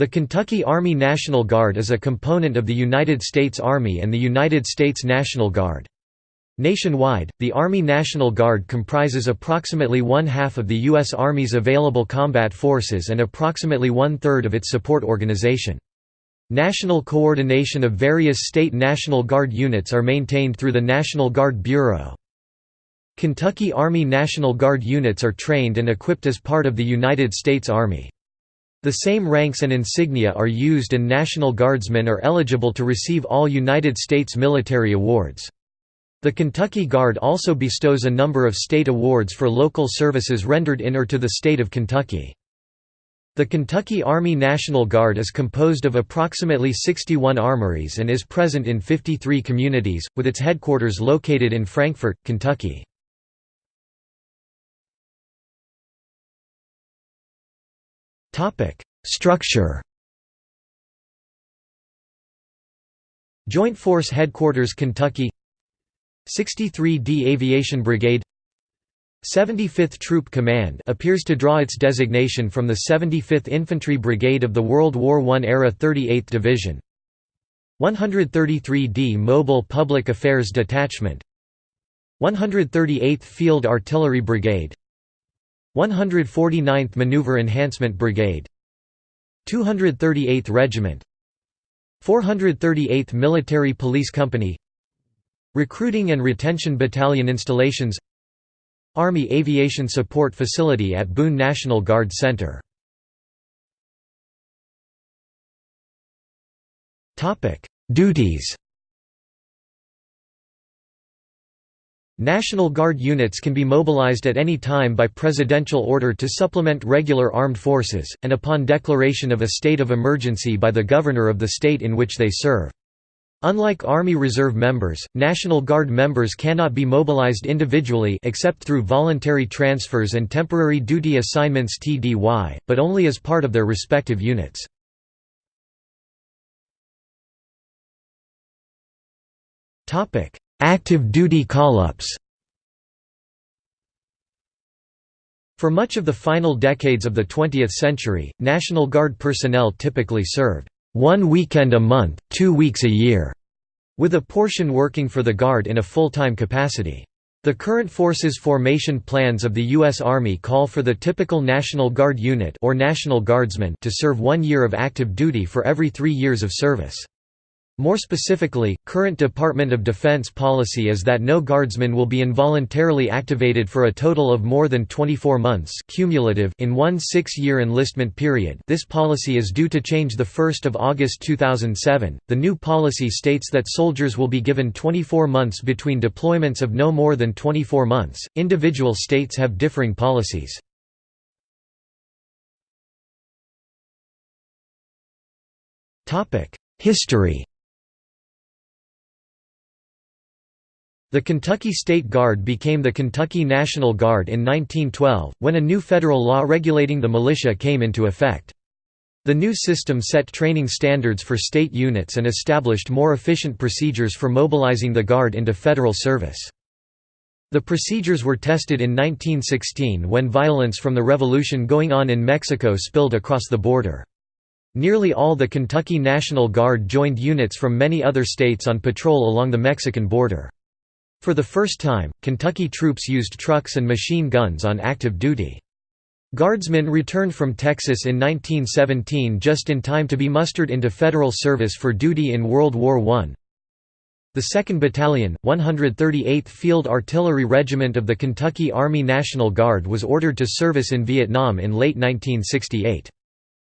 The Kentucky Army National Guard is a component of the United States Army and the United States National Guard. Nationwide, the Army National Guard comprises approximately one-half of the U.S. Army's available combat forces and approximately one-third of its support organization. National coordination of various state National Guard units are maintained through the National Guard Bureau. Kentucky Army National Guard units are trained and equipped as part of the United States Army. The same ranks and insignia are used and National Guardsmen are eligible to receive all United States military awards. The Kentucky Guard also bestows a number of state awards for local services rendered in or to the state of Kentucky. The Kentucky Army National Guard is composed of approximately 61 armories and is present in 53 communities, with its headquarters located in Frankfort, Kentucky. Structure Joint Force Headquarters Kentucky. 63d Aviation Brigade. 75th Troop Command appears to draw its designation from the 75th Infantry Brigade of the World War I era 38th Division. 133d Mobile Public Affairs Detachment. 138th Field Artillery Brigade 149th Maneuver Enhancement Brigade 238th Regiment 438th Military Police Company Recruiting and Retention Battalion Installations Army Aviation Support Facility at Boone National Guard Center. Duties National Guard units can be mobilized at any time by presidential order to supplement regular armed forces, and upon declaration of a state of emergency by the governor of the state in which they serve. Unlike Army Reserve members, National Guard members cannot be mobilized individually except through voluntary transfers and temporary duty assignments TDY, but only as part of their respective units. Active duty call-ups For much of the final decades of the 20th century, National Guard personnel typically served one weekend a month, two weeks a year, with a portion working for the Guard in a full-time capacity. The current forces formation plans of the U.S. Army call for the typical National Guard unit or National Guardsman to serve one year of active duty for every three years of service. More specifically, current Department of Defense policy is that no guardsman will be involuntarily activated for a total of more than 24 months cumulative in one six-year enlistment period this policy is due to change 1 August 2007. The new policy states that soldiers will be given 24 months between deployments of no more than 24 months. Individual states have differing policies. History The Kentucky State Guard became the Kentucky National Guard in 1912, when a new federal law regulating the militia came into effect. The new system set training standards for state units and established more efficient procedures for mobilizing the Guard into federal service. The procedures were tested in 1916 when violence from the revolution going on in Mexico spilled across the border. Nearly all the Kentucky National Guard joined units from many other states on patrol along the Mexican border. For the first time, Kentucky troops used trucks and machine guns on active duty. Guardsmen returned from Texas in 1917 just in time to be mustered into federal service for duty in World War I. The 2nd Battalion, 138th Field Artillery Regiment of the Kentucky Army National Guard was ordered to service in Vietnam in late 1968.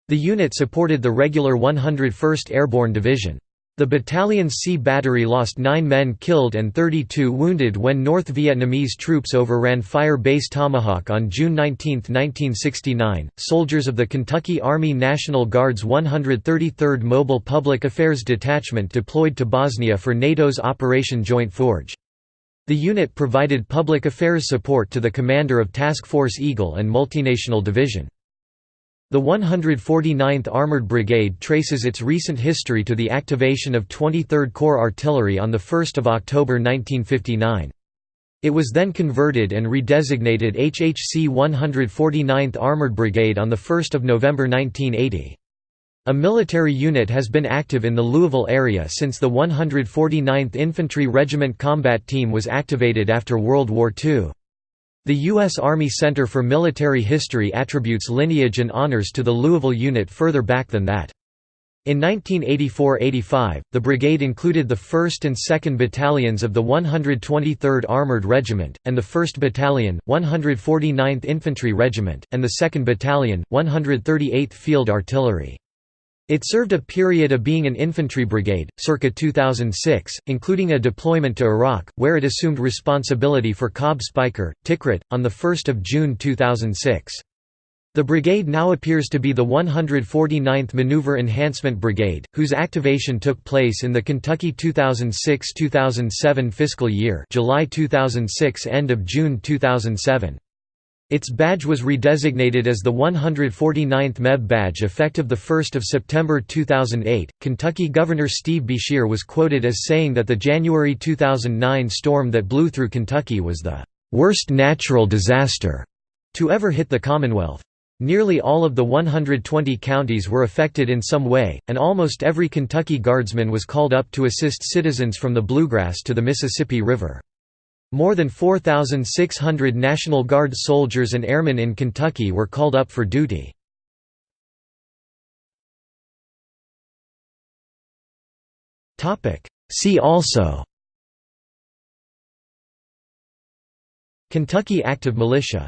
The unit supported the regular 101st Airborne Division. The battalion's C battery lost nine men killed and 32 wounded when North Vietnamese troops overran Fire Base Tomahawk on June 19, 1969. Soldiers of the Kentucky Army National Guard's 133rd Mobile Public Affairs Detachment deployed to Bosnia for NATO's Operation Joint Forge. The unit provided public affairs support to the commander of Task Force Eagle and Multinational Division. The 149th Armored Brigade traces its recent history to the activation of 23rd Corps Artillery on 1 October 1959. It was then converted and redesignated HHC 149th Armored Brigade on 1 November 1980. A military unit has been active in the Louisville area since the 149th Infantry Regiment Combat Team was activated after World War II. The U.S. Army Center for Military History attributes lineage and honors to the Louisville unit further back than that. In 1984–85, the brigade included the 1st and 2nd Battalions of the 123rd Armored Regiment, and the 1st Battalion, 149th Infantry Regiment, and the 2nd Battalion, 138th Field Artillery. It served a period of being an infantry brigade, circa 2006, including a deployment to Iraq, where it assumed responsibility for Cobb Speicher, Tikrit, on 1 June 2006. The brigade now appears to be the 149th Maneuver Enhancement Brigade, whose activation took place in the Kentucky 2006–2007 fiscal year July 2006 end of June 2007. Its badge was redesignated as the 149th MEB badge effective 1 September 2008. Kentucky Governor Steve Beshear was quoted as saying that the January 2009 storm that blew through Kentucky was the worst natural disaster to ever hit the Commonwealth. Nearly all of the 120 counties were affected in some way, and almost every Kentucky Guardsman was called up to assist citizens from the Bluegrass to the Mississippi River. More than 4,600 National Guard soldiers and airmen in Kentucky were called up for duty. See also Kentucky Active Militia